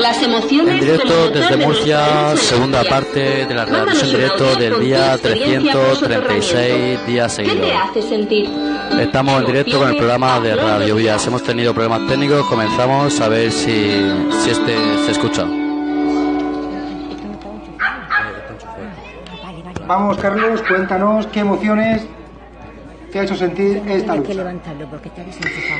Las emociones En directo desde de Murcia, segunda parte de la realización en directo del día tu experiencia con 336 días ¿Qué te seguidos. hace sentir? Estamos en directo con el programa de Radio Vías. Hemos tenido problemas técnicos, comenzamos a ver si, si este se escucha. Vamos, Carlos, cuéntanos qué emociones te ha hecho sentir esta lucha.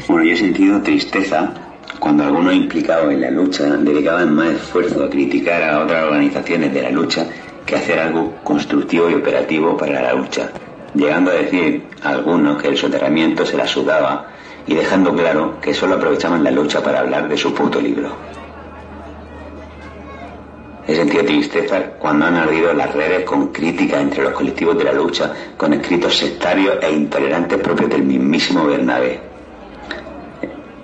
Bueno, yo he sentido tristeza cuando algunos implicados en la lucha dedicaban más esfuerzo a criticar a otras organizaciones de la lucha que a hacer algo constructivo y operativo para la lucha, llegando a decir a algunos que el soterramiento se la sudaba y dejando claro que solo aprovechaban la lucha para hablar de su puto libro. He sentido tristeza cuando han ardido las redes con críticas entre los colectivos de la lucha, con escritos sectarios e intolerantes propios del mismísimo Bernabé.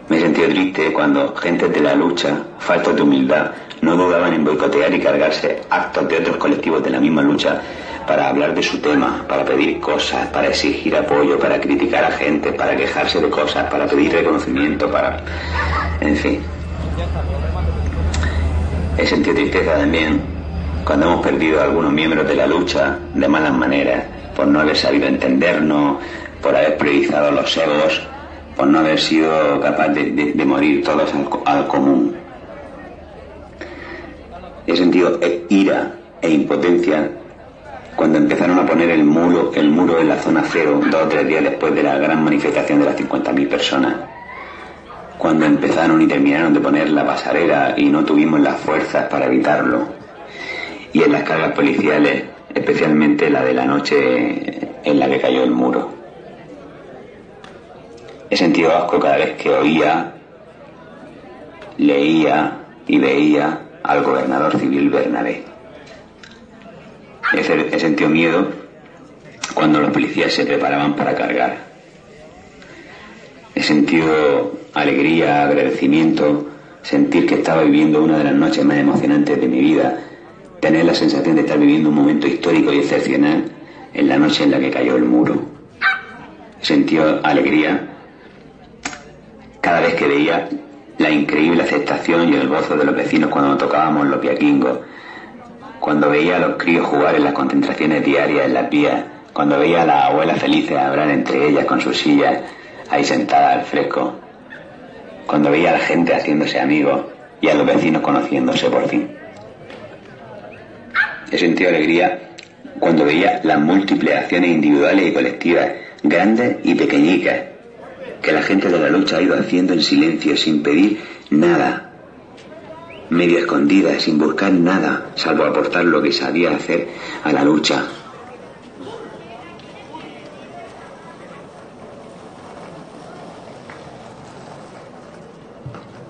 Me sentido triste cuando gentes de la lucha, faltos de humildad, no dudaban en boicotear y cargarse actos de otros colectivos de la misma lucha para hablar de su tema, para pedir cosas, para exigir apoyo, para criticar a gente, para quejarse de cosas, para pedir reconocimiento, para... En fin. He sentido tristeza también cuando hemos perdido a algunos miembros de la lucha de malas maneras, por no haber sabido entendernos, por haber priorizado los egos, por no haber sido capaz de, morir todos al, al común. He sentido e- ira e impotencia cuando empezaron a poner el muro, el muro en la zona cero dos o tres días después de la gran manifestación de las 50.000 personas cuando empezaron y terminaron de poner la pasarela y no tuvimos las fuerzas para evitarlo. Y en las cargas policiales, especialmente la de la noche en la que cayó el muro. He sentido asco cada vez que oía, leía y veía al gobernador civil Bernabé. He, sentido miedo cuando los policías se preparaban para cargar. He sentido alegría, agradecimiento, sentir que estaba viviendo una de las noches más emocionantes de mi vida, tener la sensación de estar viviendo un momento histórico y excepcional en la noche en la que cayó el muro. He sentido alegría cada vez que veía la increíble aceptación y el gozo de los vecinos cuando tocábamos los piaquingos, cuando veía a los críos jugar en las concentraciones diarias en las vías, cuando veía a las abuelas felices hablar entre ellas con sus sillas ahí sentadas al fresco, cuando veía a la gente haciéndose amigos y a los vecinos conociéndose por fin. He sentido alegría cuando veía las múltiples acciones individuales y colectivas, grandes y pequeñicas, que la gente de la lucha ha ido haciendo en silencio, sin pedir nada, medio escondida, sin buscar nada, salvo aportar lo que sabía hacer a la lucha.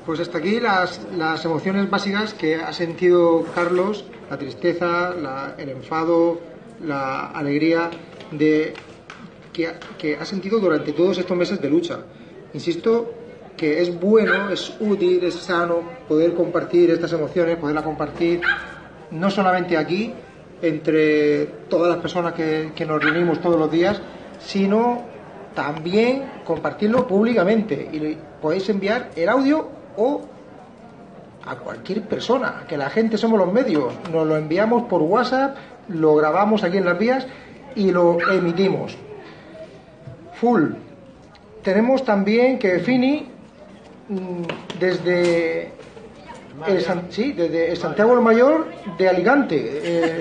Pues hasta aquí las, las emociones básicas que ha sentido Carlos, la tristeza, el enfado, la alegría de que, ha- que ha sentido durante todos estos meses de lucha. Insisto que es bueno, es útil, es sano poder compartir estas emociones, poderlas compartir no solamente aquí, entre todas las personas que, nos reunimos todos los días, sino también compartirlo públicamente. Y podéis enviar el audio o a cualquier persona, que la gente somos los medios, nos lo enviamos por WhatsApp, lo grabamos aquí en las vías y lo emitimos. Full. Tenemos también que Fini, mm, desde el, San- sí, desde el Santiago el Mayor de Alicante, eh,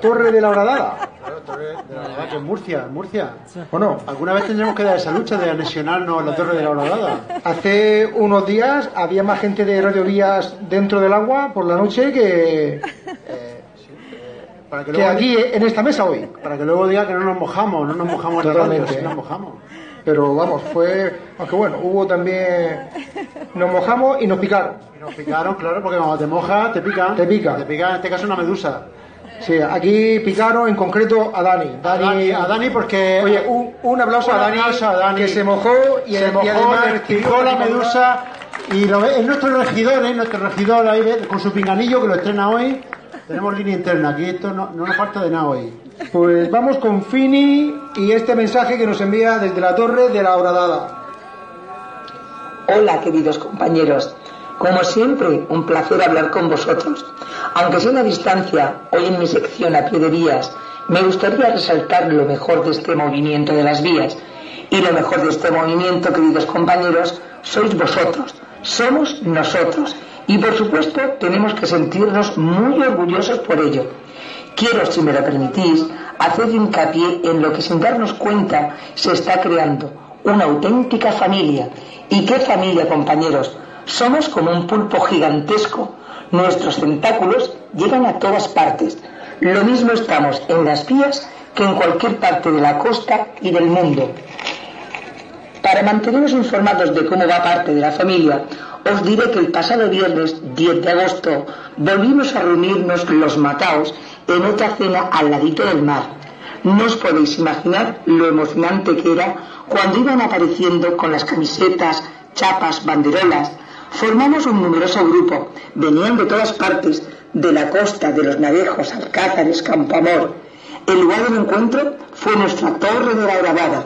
Torre de la Horadada. Claro, Torre de la Horadada, que es Murcia, Murcia. Bueno, ¿Alguna vez tendremos que dar esa lucha de anexionarnos la Torre de la Horadada? hace unos días había más gente de Radio Vías dentro del agua por la noche que, Para que aquí en esta mesa hoy. para que luego diga que no nos mojamos, no nos mojamos radio, Totalmente. sí nos mojamos. Pero vamos, fue. Aunque bueno, hubo también. Nos mojamos y nos picaron. Y nos picaron, claro, porque cuando te mojas te pican. Te pican. Te pica en este caso una medusa. Sí, aquí picaron en concreto a Dani. Dani, a Dani porque... Oye, un, un aplauso, a, Dani, aplauso a Dani. que se mojó y, se y mojó, además picó la medusa y lo es nuestro regidor, ¿eh? nuestro regidor ahí con su pinganillo que lo estrena hoy. Tenemos línea interna, aquí esto no, no nos falta de nada hoy. Pues vamos con Fini y este mensaje que nos envía desde la torre de la Horadada. Hola, queridos compañeros. Como siempre, un placer hablar con vosotros. Aunque sea a distancia, hoy en mi sección a pie de vías, me gustaría resaltar lo mejor de este movimiento de las vías. Y lo mejor de este movimiento, queridos compañeros, sois vosotros, somos nosotros. Y por supuesto tenemos que sentirnos muy orgullosos por ello. Quiero, si me lo permitís, hacer hincapié en lo que sin darnos cuenta se está creando, una auténtica familia. ¿Y qué familia, compañeros? Somos como un pulpo gigantesco. Nuestros tentáculos llegan a todas partes. Lo mismo estamos en las vías que en cualquier parte de la costa y del mundo. Para mantenernos informados de cómo va parte de la familia, os diré que el pasado viernes 10 de agosto volvimos a reunirnos los mataos en otra cena al ladito del mar. No os podéis imaginar lo emocionante que era cuando iban apareciendo con las camisetas, chapas, banderolas. Formamos un numeroso grupo, venían de todas partes, de la costa, de los Navejos, Alcázares, Campoamor. El lugar del encuentro fue nuestra torre de la grabada.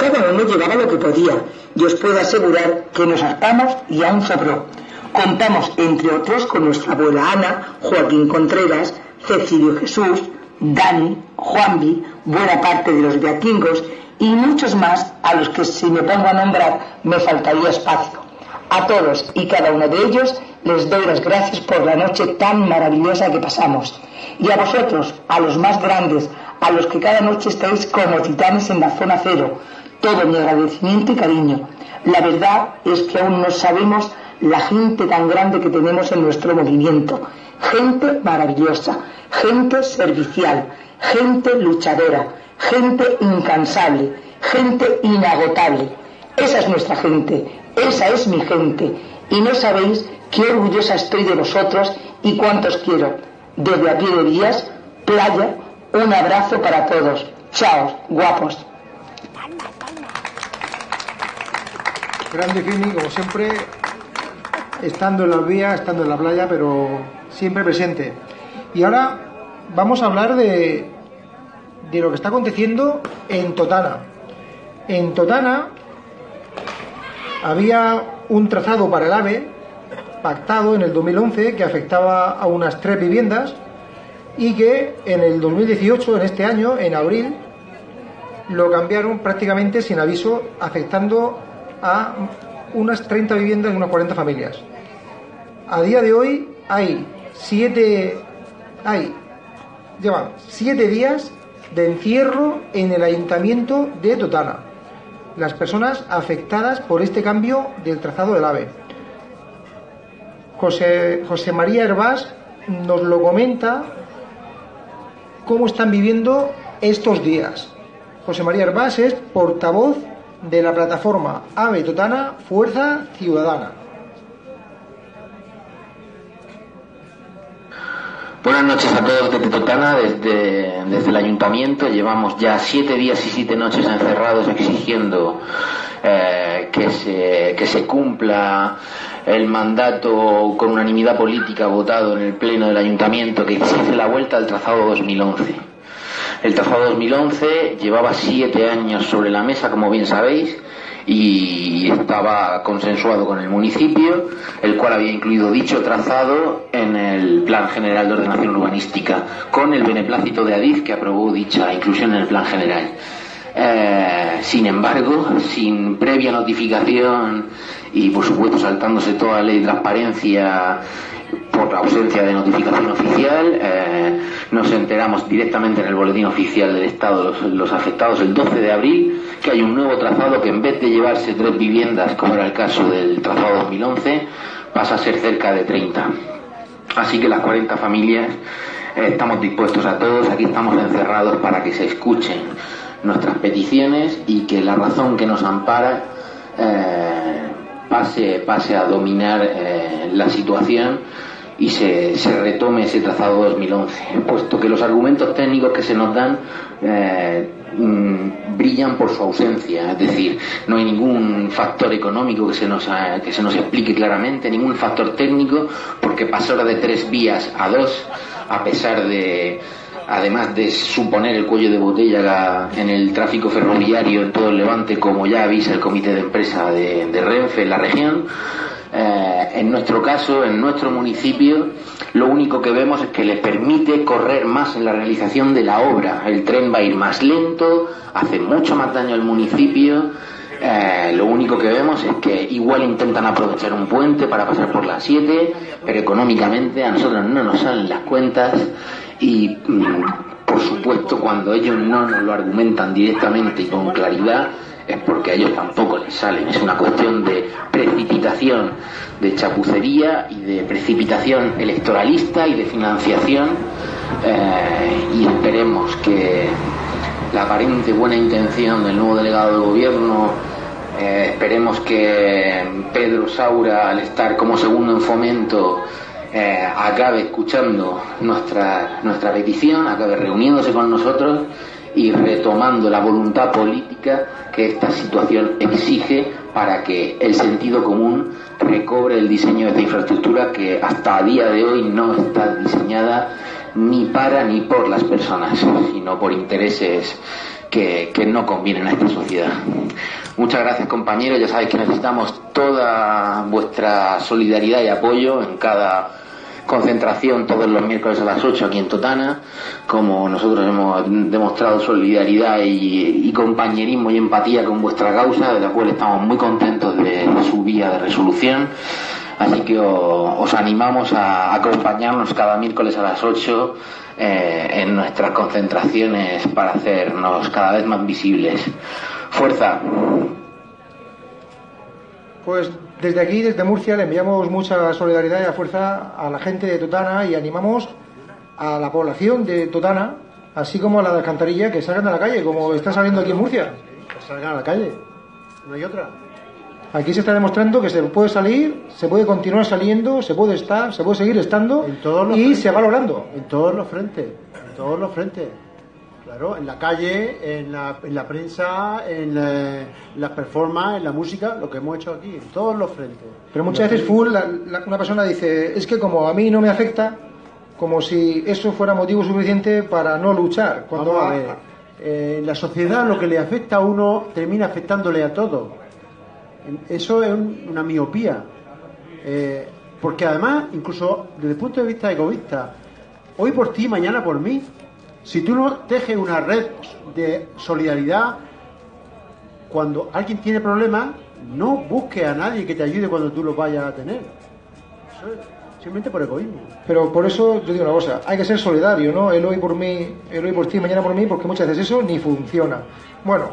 Cada uno llevaba lo que podía y os puedo asegurar que nos hartamos y aún sobró. Contamos, entre otros, con nuestra abuela Ana, Joaquín Contreras, Cecilio Jesús, Dani, Juanvi, buena parte de los beatingos y muchos más a los que si me pongo a nombrar me faltaría espacio. A todos y cada uno de ellos les doy las gracias por la noche tan maravillosa que pasamos. Y a vosotros, a los más grandes, a los que cada noche estáis como titanes en la zona cero, todo mi agradecimiento y cariño. La verdad es que aún no sabemos la gente tan grande que tenemos en nuestro movimiento. Gente maravillosa, gente servicial, gente luchadora, gente incansable, gente inagotable. Esa es nuestra gente, esa es mi gente. Y no sabéis qué orgullosa estoy de vosotros y cuántos quiero. Desde aquí de días, playa, un abrazo para todos. Chao, guapos. Grande Fini, como siempre, estando en las vías, estando en la playa, pero siempre presente. Y ahora vamos a hablar de, de lo que está aconteciendo en Totana. En Totana había un trazado para el AVE pactado en el 2011 que afectaba a unas tres viviendas y que en el 2018, en este año, en abril, lo cambiaron prácticamente sin aviso, afectando a unas 30 viviendas y unas 40 familias. A día de hoy hay siete, hay, llevan siete días de encierro en el ayuntamiento de Totana. Las personas afectadas por este cambio del trazado del AVE. José, José María Herbás nos lo comenta cómo están viviendo estos días. José María Herbás es portavoz de la plataforma AVE Totana Fuerza Ciudadana. Buenas noches a todos desde Totana, desde, desde el ayuntamiento. Llevamos ya siete días y siete noches encerrados exigiendo eh, que, se, que se cumpla el mandato con unanimidad política votado en el Pleno del Ayuntamiento que exige la vuelta al trazado 2011. El trazado 2011 llevaba siete años sobre la mesa, como bien sabéis, y estaba consensuado con el municipio, el cual había incluido dicho trazado en el Plan General de Ordenación Urbanística, con el beneplácito de Adif que aprobó dicha inclusión en el Plan General. Eh, sin embargo, sin previa notificación y por supuesto saltándose toda la ley de transparencia por ausencia de notificación oficial. Eh, nos enteramos directamente en el boletín oficial del Estado, los, afectados, el 12 de abril, que hay un nuevo trazado que en vez de llevarse tres viviendas, como era el caso del trazado 2011, pasa a ser cerca de 30. Así que las 40 familias eh, estamos dispuestos a todos, aquí estamos encerrados para que se escuchen nuestras peticiones y que la razón que nos ampara eh, pase, pase a dominar la situación y se, se, retome ese trazado 2011, puesto que los argumentos técnicos que se nos dan eh, mm, brillan por su ausencia, es decir, no hay ningún factor económico que se nos, eh, que se nos explique claramente, ningún factor técnico, porque pasar de tres vías a dos, a pesar de, además de suponer el cuello de botella en el tráfico ferroviario en todo el Levante, como ya avisa el comité de empresa de, Renfe en la región, eh, en nuestro caso, en nuestro municipio, lo único que vemos es que le permite correr más en la realización de la obra. El tren va a ir más lento, hace mucho más daño al municipio. Eh, lo único que vemos es que igual intentan aprovechar un puente para pasar por las 7, pero económicamente a nosotros no nos salen las cuentas y mm, por supuesto cuando ellos no nos lo argumentan directamente y con claridad es porque a ellos tampoco les salen. Es una cuestión de precipitación, de chapucería y de precipitación electoralista y de financiación. Eh, y esperemos que la aparente buena intención del nuevo delegado del gobierno, eh, esperemos que Pedro Saura, al estar como segundo en fomento, eh, acabe escuchando nuestra, nuestra petición, acabe reuniéndose con nosotros y retomando la voluntad política que esta situación exige para que el sentido común recobre el diseño de esta infraestructura que hasta a día de hoy no está diseñada ni para ni por las personas, sino por intereses que, que no convienen a esta sociedad. Muchas gracias compañeros, ya sabéis que necesitamos toda vuestra solidaridad y apoyo en cada concentración todos los miércoles a las 8 aquí en Totana, como nosotros hemos demostrado solidaridad y, compañerismo y empatía con vuestra causa, de la cual estamos muy contentos de su vía de resolución. Así que os, animamos a acompañarnos cada miércoles a las 8 eh, en nuestras concentraciones para hacernos cada vez más visibles. Fuerza. Pues desde aquí, desde Murcia, le enviamos mucha solidaridad y a fuerza a la gente de Totana y animamos a la población de Totana, así como a la de Alcantarilla, que salgan a la calle, como está saliendo aquí en Murcia. Que salgan a la calle, no hay otra. Aquí se está demostrando que se puede salir, se puede continuar saliendo, se puede estar, se puede seguir estando en todos los y frentes, se va logrando. En todos los frentes, en todos los frentes. Claro, en la calle, en la, en la prensa, en, la, en las performances, en la música, lo que hemos hecho aquí, en todos los frentes. Pero muchas veces full, la- la- una persona dice, es que como a mí no me afecta, como si eso fuera motivo suficiente para no luchar. Cuando Vamos a ver, eh, la sociedad lo que le afecta a uno termina afectándole a todo. Eso es un- una miopía. Eh, porque además, incluso desde el punto de vista egoísta, hoy por ti, mañana por mí. Si tú no tejes una red de solidaridad, cuando alguien tiene problemas, no busques a nadie que te ayude cuando tú los vayas a tener. Eso es simplemente por egoísmo. Pero por eso yo digo una cosa, hay que ser solidario, ¿no? El hoy por mí, el hoy por ti, mañana por mí, porque muchas veces eso ni funciona. Bueno,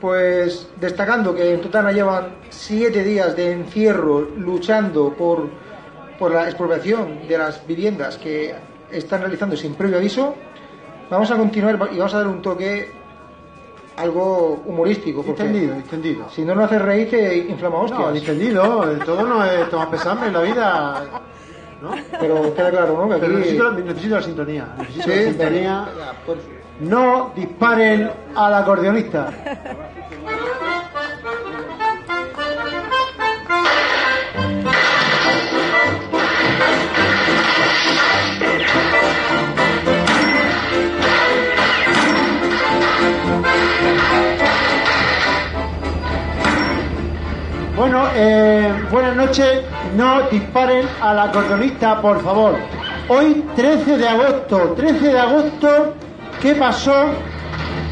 pues destacando que en Totana llevan siete días de encierro luchando por, por la expropiación de las viviendas que están realizando sin previo aviso, vamos a continuar y vamos a dar un toque algo humorístico. Porque Entendido, entendido. si no nos hace reír, te inflama hostias. No, entendido, todo no es tomar pesarme en la vida. ¿no? Pero queda claro, ¿no? Que aquí... Pero necesito, la- necesito la sintonía. Necesito Sí, la sintonía. No disparen al acordeonista. Bueno, eh, buenas noches. No disparen al acordeonista, por favor. Hoy, 13 de agosto. 13 de agosto, ¿qué pasó?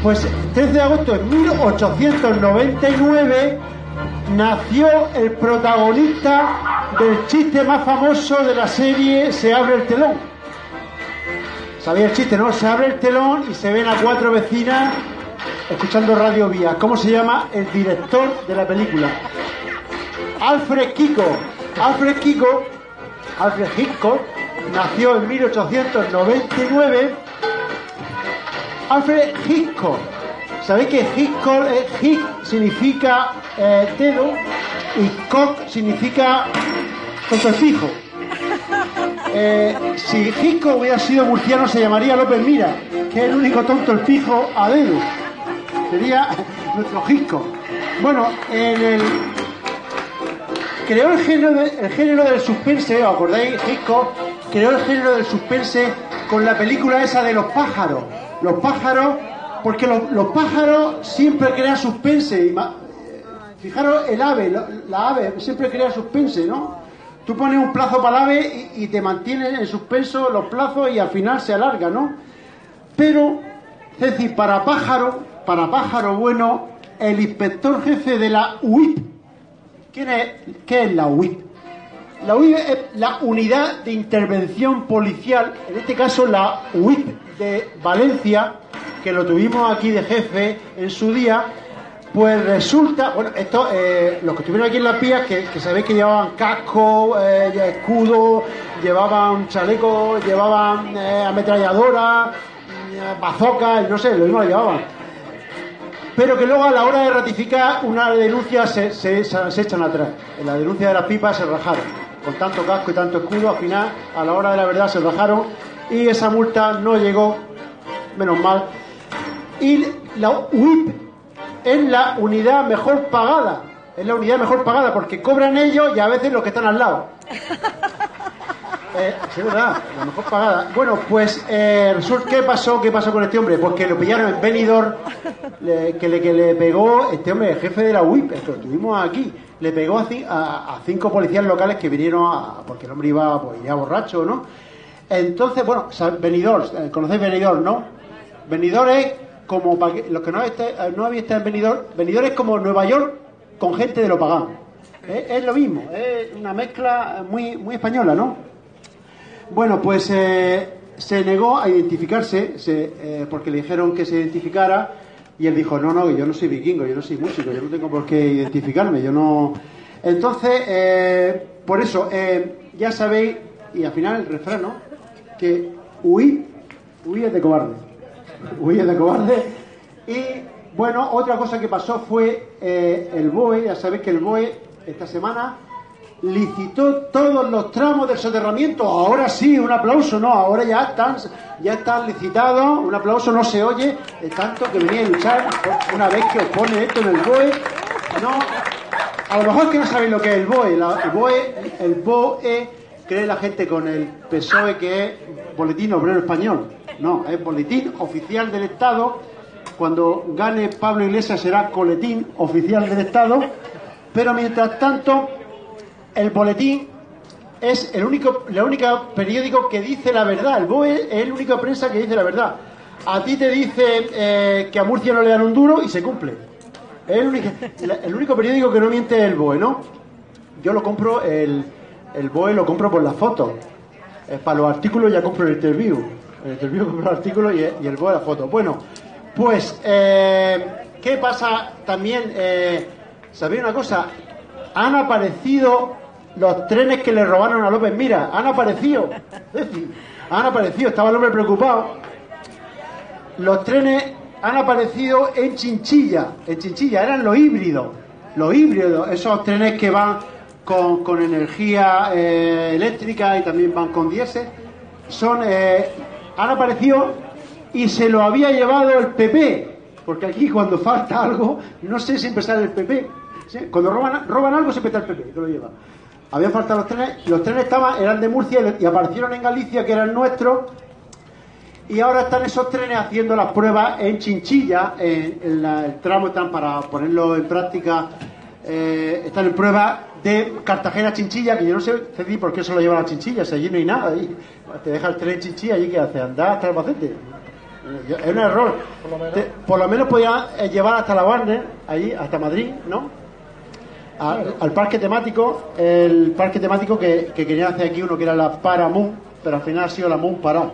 Pues 13 de agosto de 1899 nació el protagonista del chiste más famoso de la serie Se abre el telón. ¿Sabía el chiste, no? Se abre el telón y se ven a cuatro vecinas escuchando Radio Vía. ¿Cómo se llama el director de la película? Alfred Kiko. Alfred Kiko, Alfred Hitchcock, nació en 1899. Alfred Hitchcock. ¿Sabéis que Hitchcock, eh, Hick significa eh, dedo y cock significa contorpijo? Eh, si Hitchcock hubiera sido murciano se llamaría López Mira, que es el único tonto el pijo a dedo. Sería nuestro Hitchcock. Bueno, en el creó el género, de- el género del suspense, ¿os acordáis? Hitchcock creó el género del suspense con la película esa de los pájaros. Los pájaros, porque los, pájaros siempre crean suspense. Fijaros, el ave, la, ave siempre crea suspense, ¿no? Tú pones un plazo para el ave y, y te mantienes en suspenso los plazos y al final se alarga, ¿no? Pero, es decir, para pájaro, para pájaro bueno, el inspector jefe de la UIP, ¿quién es, ¿qué es la UIP? La UIP es la Unidad de Intervención Policial, en este caso la UIP de Valencia, que lo tuvimos aquí de jefe en su día, pues resulta, bueno, esto, eh, los que estuvieron aquí en las pías, que, sabéis que llevaban casco, eh, escudo, llevaban chaleco, llevaban eh, ametralladora, eh, no sé, lo mismo lo llevaban. Pero que luego a la hora de ratificar una denuncia se, se, se echan atrás. En la denuncia de las pipas se rajaron. Con tanto casco y tanto escudo, al final, a la hora de la verdad se rajaron y esa multa no llegó, menos mal. Y la UIP es la unidad mejor pagada. Es la unidad mejor pagada porque cobran ellos y a veces los que están al lado. Eh. Bueno, pues eh, ¿qué pasó? ¿Qué pasó con este hombre? Pues que lo pillaron en Benidorm, le- que, le, que le pegó este hombre, el jefe de la UIP, que lo tuvimos aquí, le pegó a, a- cinco policías locales que vinieron a, porque el hombre iba, pues, ya borracho, ¿no? Entonces, bueno, Benidorm, eh, conocéis Benidorm, ¿no? Benidorm es como, para que, los que no, esté- eh, no habéis estado en Benidorm, Benidorm es como Nueva York con gente de lo pagano. Es, es lo mismo, es una mezcla muy, muy española, ¿no? Bueno, pues eh, se negó a identificarse se, eh, porque le dijeron que se identificara y él dijo, no, no, yo no soy vikingo, yo no soy músico, yo no tengo por qué identificarme, yo no... Entonces, eh, por eso, eh, ya sabéis, y al final el refrán, ¿no? Que huí, huí de cobarde, huí de cobarde. Y bueno, otra cosa que pasó fue el BOE, ya sabéis que el BOE esta semana licitó todos los tramos del soterramiento. Ahora sí, un aplauso, no, ahora ya están, ya están licitados, un aplauso no se oye, de tanto que venía a luchar una vez que os pone esto en el BOE. No, a lo mejor que no sabéis lo que es el BOE. El BOE, el BOE cree la gente con el PSOE que es Boletín Obrero Español. No, es Boletín Oficial del Estado. Cuando gane Pablo Iglesias será Coletín Oficial del Estado. Pero mientras tanto, el boletín es el único, la única periódico que dice la verdad. El BOE es el único prensa que dice la verdad. A ti te dice eh, que a Murcia no le dan un duro y se cumple. El único, el periódico que no miente es el BOE, ¿no? Yo lo compro, el, el BOE lo compro por las fotos. Eh, para los artículos ya compro el interview. El interview compro los artículos y, y el BOE la foto. Bueno, pues, eh, ¿qué pasa también? ¿Sabéis una cosa? Han aparecido los trenes que le robaron a López Mira. Han aparecido. Han aparecido. Estaba el hombre preocupado. Los trenes han aparecido en Chinchilla. En Chinchilla eran los híbridos. Los híbridos, esos trenes que van con, con energía eh, eléctrica y también van con diésel. Son, eh, han aparecido y se lo había llevado el PP. Porque aquí cuando falta algo, no sé, siempre sale el PP. Cuando roban, roban algo, siempre está el PP que lo lleva. Habían faltado los trenes, los trenes estaban, eran de Murcia y aparecieron en Galicia, que eran nuestros, y ahora están esos trenes haciendo las pruebas en Chinchilla, en, en la- el tramo están para ponerlo en práctica, eh, están en prueba de Cartagena a Chinchilla, que yo no sé Ceci, por qué se lo llevan a Chinchilla, si allí no hay nada, ahí te deja el tren en Chinchilla, allí que hace, andar hasta Albacete. Eh, Es un error. Te- por lo menos podían eh, llevar hasta la Warner, allí, hasta Madrid, ¿no? Al, parque temático, el parque temático que, que querían hacer aquí uno que era la Paramoon, pero al final ha sido la Moon Pará.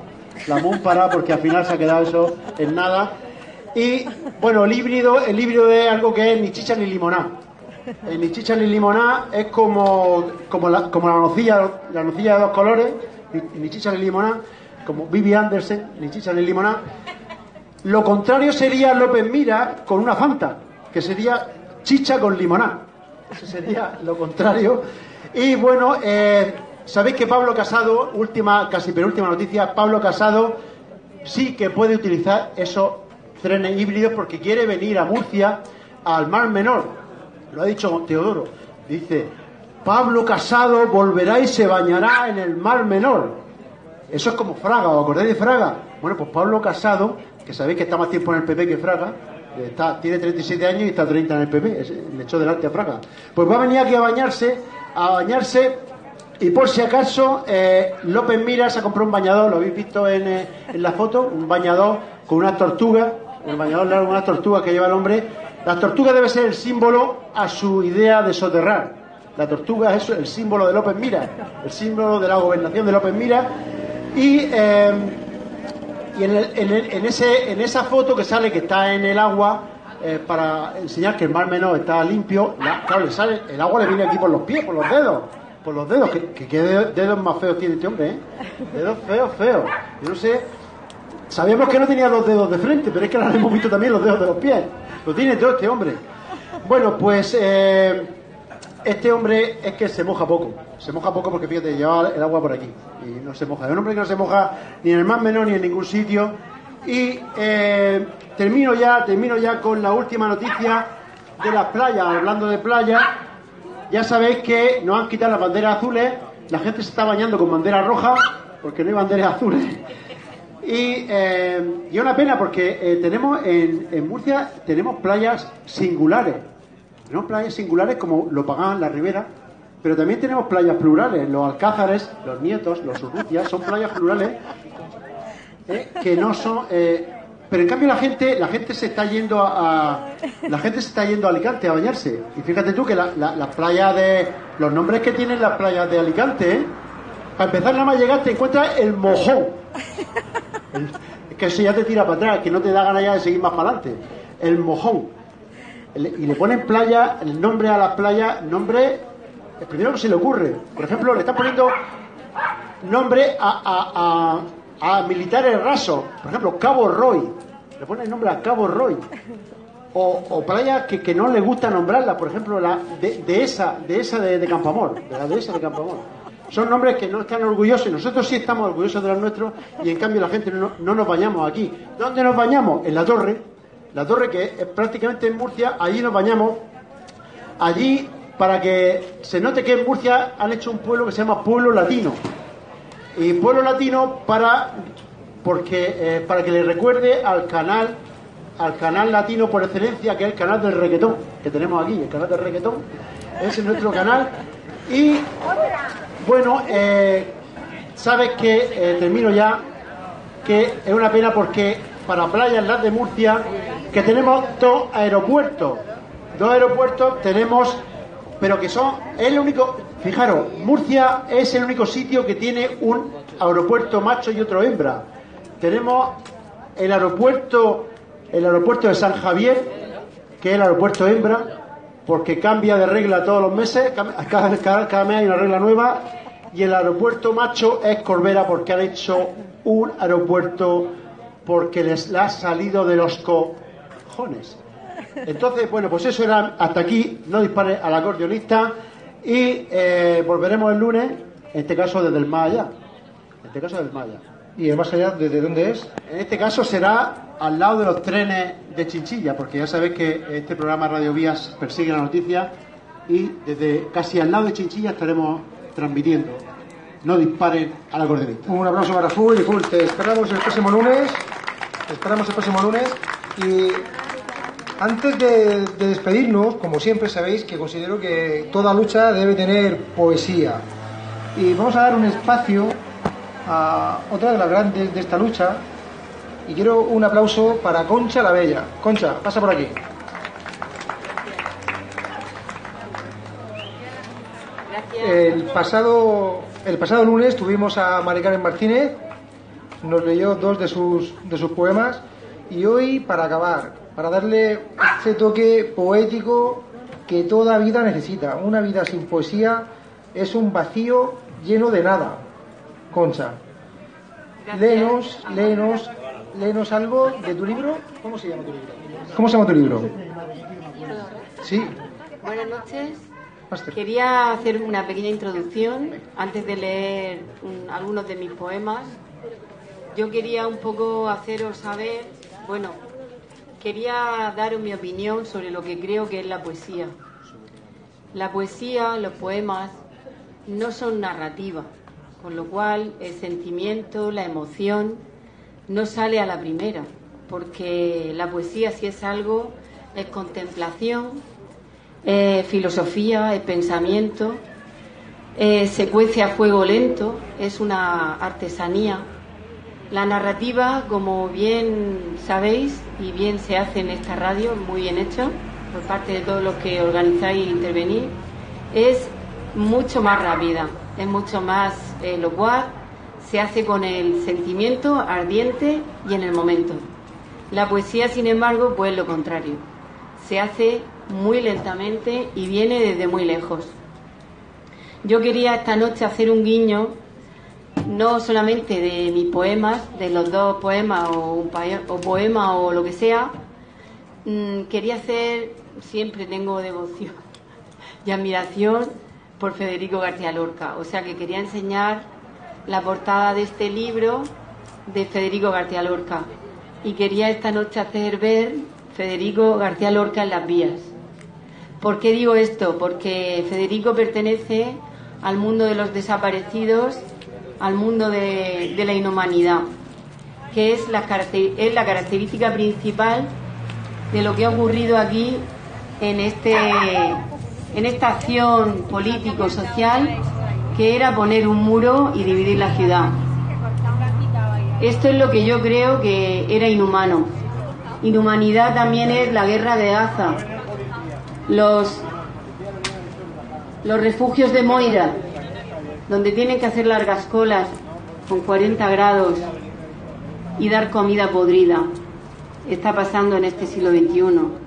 La Moon Pará porque al final se ha quedado eso en nada. Y bueno, el híbrido, el híbrido es algo que es ni chicha ni limoná. El ni chicha ni limoná es como, como, la, como la nocilla, la nocilla de dos colores, ni, ni chicha ni limoná, como Vivi Anderson, ni chicha ni limoná. Lo contrario sería López Mira con una Fanta, que sería chicha con limoná. Sería lo contrario. Y bueno, eh, sabéis que Pablo Casado, última, casi penúltima noticia, Pablo Casado sí que puede utilizar esos trenes híbridos porque quiere venir a Murcia al Mar Menor. Lo ha dicho Teodoro. Dice, Pablo Casado volverá y se bañará en el Mar Menor. Eso es como Fraga, ¿os acordáis de Fraga? Bueno, pues Pablo Casado, que sabéis que está más tiempo en el PP que Fraga, Tiene 37 años y está 30 en el PP, le echó delante a Fraga. Pues va a venir aquí a bañarse, a bañarse, y por si acaso, eh, López Mira se ha comprado un bañador, lo habéis visto en, eh, en la foto, un bañador con una tortuga, el bañador largo con una tortuga que lleva el hombre. La tortuga debe ser el símbolo a su idea de soterrar. La tortuga es el símbolo de López Mira, el símbolo de la gobernación de López Mira. Y, eh, y en, el- en ese, en esa foto que sale, que está en el agua, eh, para enseñar que el mar menor está limpio, la- claro, le sale, el agua le viene aquí por los pies, por los dedos, por los dedos, que, que dedos, dedos más feos tiene este hombre, ¿eh? Dedos feos, feos. Yo no sé, sabíamos que no tenía los dedos de frente, pero es que ahora hemos visto también los dedos de los pies. Lo tiene todo este hombre. Bueno, pues eh, este hombre es que se moja poco. Se moja poco porque fíjate, lleva el agua por aquí y no se moja. Es un hombre que no se moja ni en el más menor ni en ningún sitio. Y eh, termino ya, termino ya con la última noticia de las playas. Hablando de playas, ya sabéis que nos han quitado las banderas azules. La gente se está bañando con banderas rojas porque no hay banderas azules. Y, eh, una pena porque eh, tenemos en, en Murcia tenemos playas singulares. Tenemos playas singulares como lo pagan la Ribera, pero también tenemos playas plurales. Los Alcázares, los Nietos, los Urrutias, son playas plurales eh, que no son. eh, pero en cambio la gente, la gente se está yendo a, la gente se está yendo a Alicante a bañarse. Y fíjate tú que la- la- las playas de los nombres que tienen las playas de Alicante, ¿eh? para empezar nada más llegar te encuentras el mojón. El- que eso ya te tira para atrás, que no te da ganas ya de seguir más para adelante. El mojón. Y le ponen playa, el nombre a las playas, nombre, el primero que se le ocurre. Por ejemplo, le están poniendo nombre a, a- a- militares rasos. Por ejemplo, Cabo Roy. Le ponen nombre a Cabo Roy. O, o playas que, que no le gusta nombrarla, por ejemplo, la de, de esa, de esa de, de Campamor, de la dehesa de Campamor. Son nombres que no están orgullosos, nosotros sí estamos orgullosos de los nuestros, y en cambio la gente no, no nos bañamos aquí. ¿Dónde nos bañamos? En la torre, la torre que es prácticamente en Murcia, allí nos bañamos. Allí, para que se note que en Murcia han hecho un pueblo que se llama Pueblo Latino. Y Pueblo Latino para porque eh, para que le recuerde al canal al canal latino por excelencia que es el canal del reggaetón que tenemos aquí el canal del reggaetón ese es nuestro canal y bueno eh, sabes que eh, termino ya que es una pena porque para playas las de Murcia que tenemos dos aeropuertos. Dos aeropuertos tenemos pero que son el único fijaros Murcia es el único sitio que tiene un aeropuerto macho y otro hembra. Tenemos el aeropuerto el aeropuerto de San Javier que es el aeropuerto hembra porque cambia de regla todos los meses cada, cada- cada mes hay una regla nueva y el aeropuerto macho es Corbera porque han hecho un aeropuerto porque les ha salido de los cojones entonces, bueno, pues eso era hasta aquí. No dispare al acordeonista. Y eh, volveremos el lunes, en este caso desde el más allá. En este caso del más allá. ¿Y el más allá desde dónde es? En este caso será al lado de los trenes de Chinchilla, porque ya sabéis que este programa Radio Vías persigue la noticia y desde casi al lado de Chinchilla estaremos transmitiendo. No disparen al acordeonista. Un aplauso para Full y Full. Te esperamos el próximo lunes. Te esperamos el próximo lunes. Y antes de, de despedirnos, como siempre sabéis que considero que toda lucha debe tener poesía. Y vamos a dar un espacio a otra de las grandes de esta lucha. Y quiero un aplauso para Concha la Bella. Concha, pasa por aquí. El pasado, el pasado lunes tuvimos a Mari Carmen Martínez, nos leyó dos de sus, de sus poemas y hoy, para acabar, para darle ese toque poético que toda vida necesita, una vida sin poesía es un vacío lleno de nada. Concha, léenos, léenos, léenos algo de tu libro. ¿Cómo se llama tu libro? ¿Cómo se llama tu libro? Sí, Buenas noches. Quería hacer una pequeña introducción antes de leer mm, algunos de mis poemas. Yo quería un poco haceros saber, bueno, quería daros mi opinión sobre lo que creo que es la poesía. La poesía, los poemas, no son narrativa, con lo cual el sentimiento, la emoción, no sale a la primera. porque la poesía si es algo, es contemplación, es filosofía, es pensamiento, se cuece a fuego lento, es una artesanía. La narrativa, como bien sabéis y bien se hace en esta radio, muy bien hecho, por parte de todos los que organizáis e intervenís, es mucho más rápida, es mucho más eh, locuaz, se hace con el sentimiento ardiente y en el momento. La poesía, sin embargo, pues lo contrario, se hace muy lentamente y viene desde muy lejos. Yo quería esta noche hacer un guiño, no solamente de mis poemas, de los dos poemas o, un o poema o lo que sea, mm, quería hacer, siempre tengo devoción y admiración por Federico García Lorca. O sea que quería enseñar la portada de este libro de Federico García Lorca. Y quería esta noche hacer ver Federico García Lorca en las vías. ¿Por qué digo esto? Porque Federico pertenece al mundo de los desaparecidos, al mundo de, la inhumanidad, que es la, es la característica principal de lo que ha ocurrido aquí en este en esta acción político-social que era poner un muro y dividir la ciudad. Esto es lo que yo creo que era inhumano. Inhumanidad también es la guerra de Gaza, los, los refugios de Moira, donde tienen que hacer largas colas con 40 grados y dar comida podrida. Está pasando en este siglo XXI.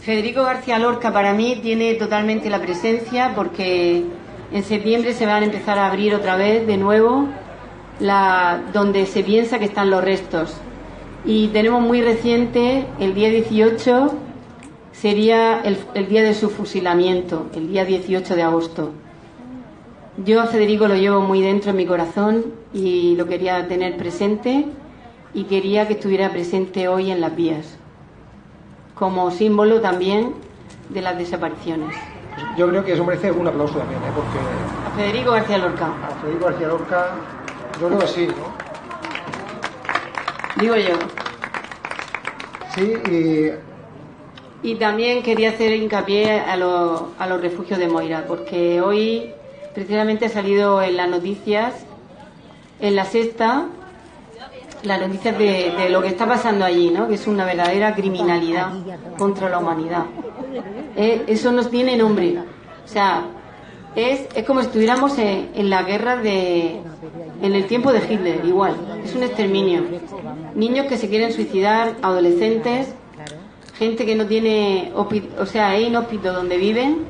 Federico García Lorca para mí tiene totalmente la presencia porque en septiembre se van a empezar a abrir otra vez de nuevo la, donde se piensa que están los restos. Y tenemos muy reciente, el día 18 sería el, el día de su fusilamiento, el día 18 de agosto. Yo a Federico lo llevo muy dentro en mi corazón y lo quería tener presente y quería que estuviera presente hoy en las vías como símbolo también de las desapariciones. Yo creo que eso merece un aplauso también, ¿eh? porque... A Federico García Lorca. A Federico García Lorca, yo creo que sí, ¿no? Digo yo. Sí, y... Y también quería hacer hincapié a, los, a los refugios de Moira, porque hoy precisamente ha salido en las noticias, en la sexta, las noticias de, lo que está pasando allí, ¿no? que es una verdadera criminalidad contra la humanidad. Eh, eso no tiene nombre. O sea, es, es como si estuviéramos en, la guerra de. en el tiempo de Hitler, igual. Es un exterminio. Niños que se quieren suicidar, adolescentes, gente que no tiene. o sea, es inhóspito donde viven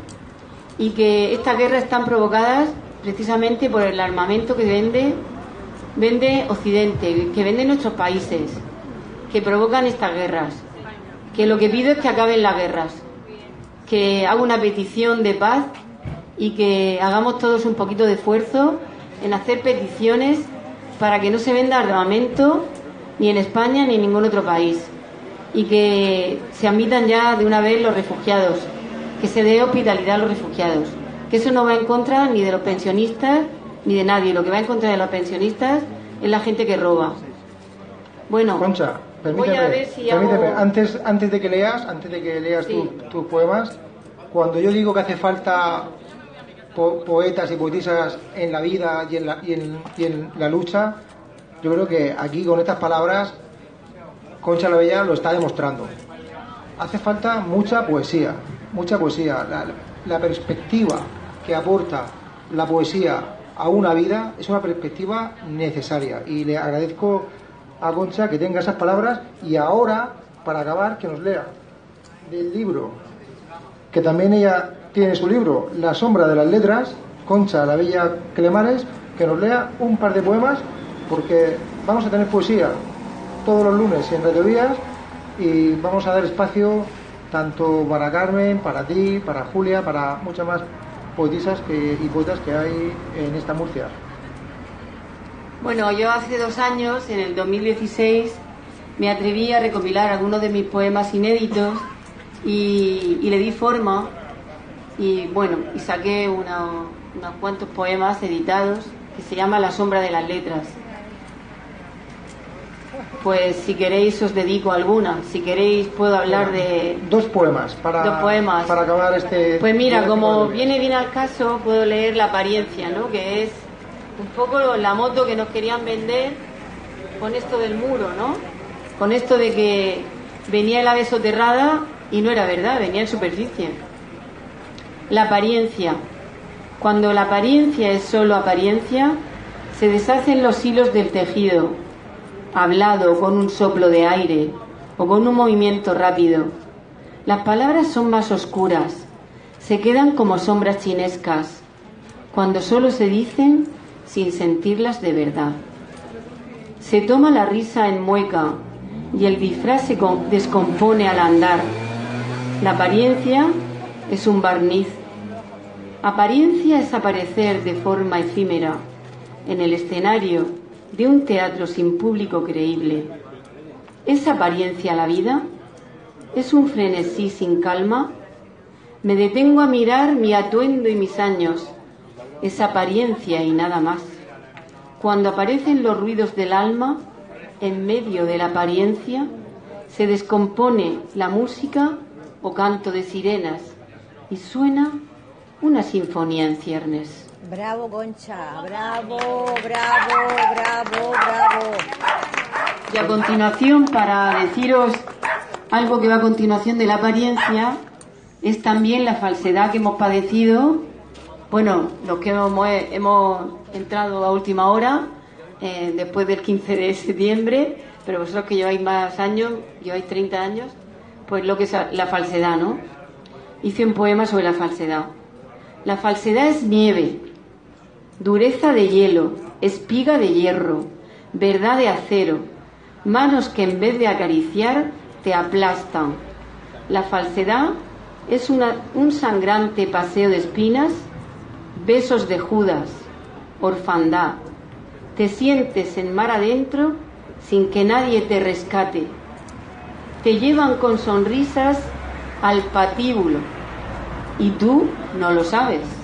y que estas guerras están provocadas precisamente por el armamento que vende vende Occidente, que vende nuestros países, que provocan estas guerras, que lo que pido es que acaben las guerras, que haga una petición de paz y que hagamos todos un poquito de esfuerzo en hacer peticiones para que no se venda armamento ni en España ni en ningún otro país y que se admitan ya de una vez los refugiados, que se dé hospitalidad a los refugiados, que eso no va en contra ni de los pensionistas ni de nadie. Lo que va en contra de los pensionistas es la gente que roba. Bueno, Concha, permíteme, antes, antes de que leas, antes de que leas tus poemas, cuando yo digo que hace falta poetas y poetisas en la vida y en la, y en, y en la lucha, yo creo que aquí con estas palabras Concha la Bella lo está demostrando. Hace falta mucha poesía, mucha poesía. la perspectiva que aporta la poesía a una vida es una perspectiva necesaria. Y le agradezco a Concha que tenga esas palabras y ahora, para acabar, que nos lea del libro, que también ella tiene su libro, La sombra de las letras, Concha, la bella Clemares, que nos lea un par de poemas, porque vamos a tener poesía todos los lunes en Radio Vías y vamos a dar espacio tanto para Carmen, para ti, para Julia, para muchas más poetisas que, y poetas que hay en esta Murcia? Bueno, yo hace dos años, en el 2016, me atreví a recopilar algunos de mis poemas inéditos y, le di forma y bueno, y saqué unos cuantos poemas editados que se llama La sombra de las letras. Pues si queréis os dedico alguna. Si queréis puedo hablar de... Dos poemas para, Dos poemas. para acabar este... Pues mira, como este- viene bien al caso, puedo leer La apariencia, ¿no? Que es un poco la moto que nos querían vender con esto del muro, ¿no? Con esto de que venía el ave soterrada y no era verdad, venía en superficie. La apariencia. Cuando la apariencia es solo apariencia, se deshacen los hilos del tejido, hablado con un soplo de aire o con un movimiento rápido. Las palabras son más oscuras, se quedan como sombras chinescas, cuando solo se dicen sin sentirlas de verdad. Se toma la risa en mueca y el disfraz se descompone al andar. La apariencia es un barniz. Apariencia es aparecer de forma efímera en el escenario de un teatro sin público creíble. ¿Es apariencia la vida? ¿Es un frenesí sin calma? Me detengo a mirar mi atuendo y mis años. Es apariencia y nada más. Cuando aparecen los ruidos del alma, en medio de la apariencia, se descompone la música o canto de sirenas y suena una sinfonía en ciernes. Bravo, Concha. Bravo, bravo, bravo, bravo. Y a continuación, para deciros algo que va a continuación de la apariencia, es también la falsedad que hemos padecido. Bueno, los que hemos, hemos entrado a última hora, eh, después del 15 de septiembre, pero vosotros que lleváis más años, lleváis 30 años, pues lo que es la falsedad, ¿no? Hice un poema sobre la falsedad. La falsedad es nieve, dureza de hielo, espiga de hierro, verdad de acero, manos que en vez de acariciar te aplastan. La falsedad es un sangrante paseo de espinas, besos de Judas, orfandad. Te sientes en mar adentro sin que nadie te rescate. Te llevan con sonrisas al patíbulo y tú no lo sabes.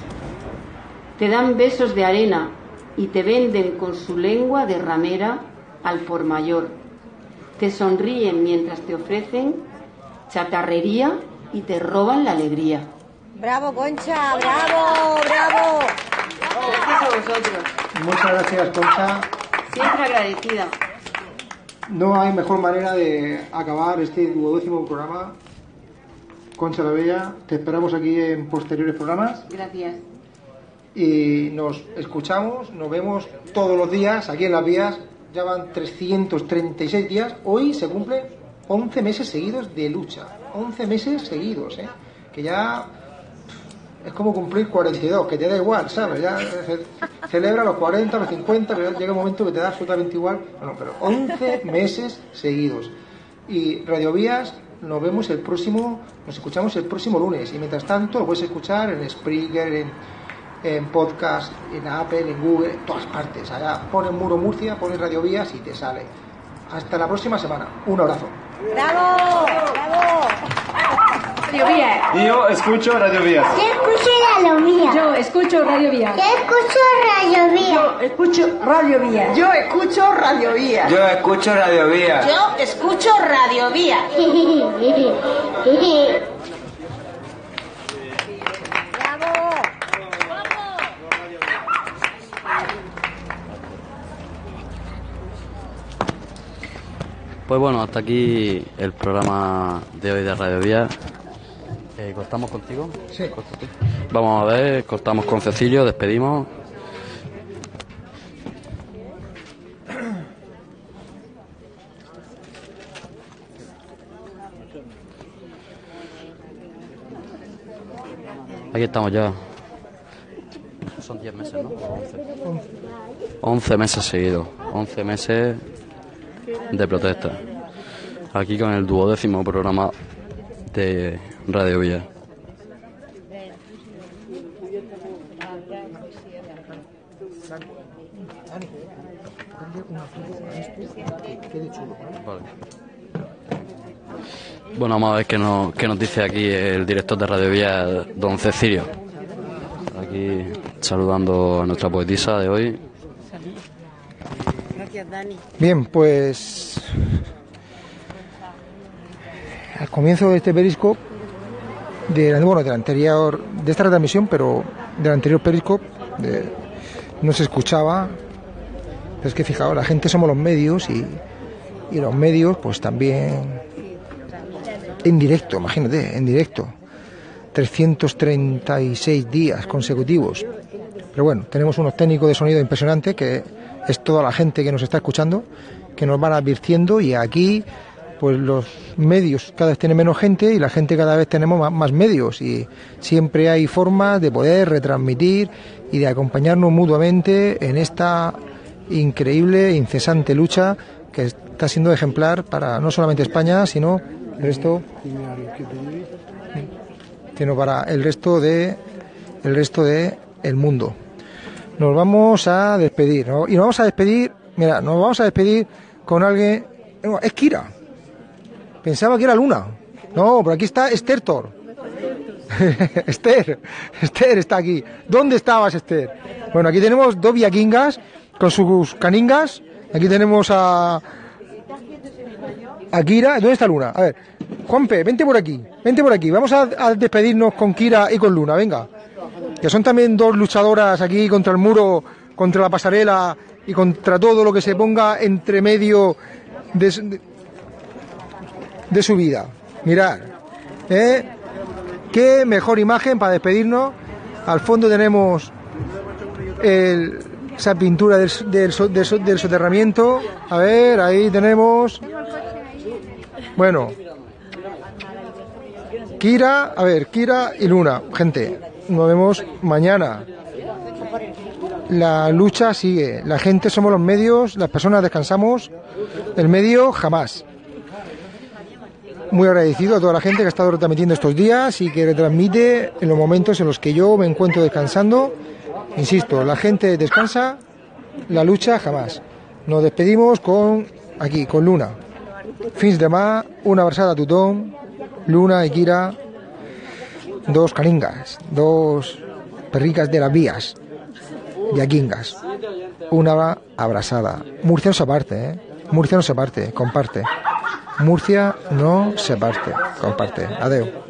Te dan besos de arena y te venden con su lengua de ramera al por mayor. Te sonríen mientras te ofrecen chatarrería y te roban la alegría. Bravo, Concha. Bravo, bravo. Gracias a vosotros. Muchas gracias, Concha. Siempre agradecida. No hay mejor manera de acabar este duodécimo programa. Concha la Bella, te esperamos aquí en posteriores programas Gracias. Y nos escuchamos, nos vemos todos los días aquí en las vías. Ya van 336 días. Hoy se cumplen 11 meses seguidos de lucha. 11 meses seguidos, ¿eh? Que ya es como cumplir 42, que te da igual, ¿sabes? Ya ce- celebra los 40, los 50, pero llega un momento que te da absolutamente igual. Bueno, pero 11 meses seguidos. Y Radio Vías nos vemos el próximo, nos escuchamos el próximo lunes. Y mientras tanto, lo puedes escuchar en Spreaker, en, en podcast, en Apple, en Google, en todas partes. Allá pones Muro Murcia, pones Radio Vías y te sale. Hasta la próxima semana. Un abrazo. Bravo, bravo. Yo escucho Radio Vías. Yo escucho Radio Vía. Yo escucho Radio Vía. Yo escucho Radio Vía. Escucho Radio Vía. Yo escucho Radio Vía. Yo escucho Radio Vía. Yo escucho Radio Vía. Pues bueno, hasta aquí el programa de hoy de Radio Vía. Eh, ¿Cortamos contigo? Sí. Vamos a ver, cortamos con Cecilio, despedimos. Aquí estamos ya. Son 10 meses, ¿no? 11. 11 meses seguidos. 11 meses de protesta. Aquí con el duodécimo programa de Radio Villa. Bueno, vamos a ver qué nos, qué nos dice aquí el director de Radio Villa, don Cecilio. Aquí saludando a nuestra poetisa de hoy. Bien, pues al comienzo de este periscope, de, bueno, de la anterior, de esta retransmisión, pero del anterior periscope, de- no se escuchaba. Pero es que fijaos, la gente somos los medios y, y los medios, pues también en directo, imagínate, en directo. 336 días consecutivos. Pero bueno, tenemos unos técnicos de sonido impresionantes que es toda la gente que nos está escuchando, que nos van advirtiendo y aquí pues los medios cada vez tienen menos gente y la gente cada vez tenemos más, más medios y siempre hay formas de poder retransmitir y de acompañarnos mutuamente en esta increíble, incesante lucha que está siendo ejemplar para no solamente España, sino el resto sino para el resto de el resto de el mundo. Nos vamos a despedir, ¿no? Y nos vamos a despedir, mira, nos vamos a despedir con alguien, es Kira. Pensaba que era Luna. No, por aquí está Esther Thor. Esther, Esther está aquí. ¿Dónde estabas, Esther? Bueno, aquí tenemos dos viaquingas con sus caningas. Aquí tenemos a a Kira. ¿Dónde está Luna? A ver, Juanpe, vente por aquí. Vente por aquí. Vamos a despedirnos con Kira y con Luna. Venga. Que son también dos luchadoras aquí contra el muro, contra la pasarela y contra todo lo que se ponga entre medio de, su- vida. Mirad. ¿eh? Qué mejor imagen para despedirnos. Al fondo tenemos esa pintura del, del del soterramiento. A ver, ahí tenemos. Bueno, Kira, a ver, Kira y Luna, gente, nos vemos mañana. La lucha sigue, la gente somos los medios, las personas descansamos, el medio jamás. Muy agradecido a toda la gente que ha estado retransmitiendo estos días y que retransmite en los momentos en los que yo me encuentro descansando. Insisto, la gente descansa, la lucha jamás. Nos despedimos con aquí, con Luna. Fins de mà, una abraçada a tothom, Luna i Kira, dos caningas, dos perricas de las vías, yaquingas, una abrazada. Murcia no se parte, ¿eh? Murcia no se parte, comparte. Murcia no se parte, comparte. Adeu.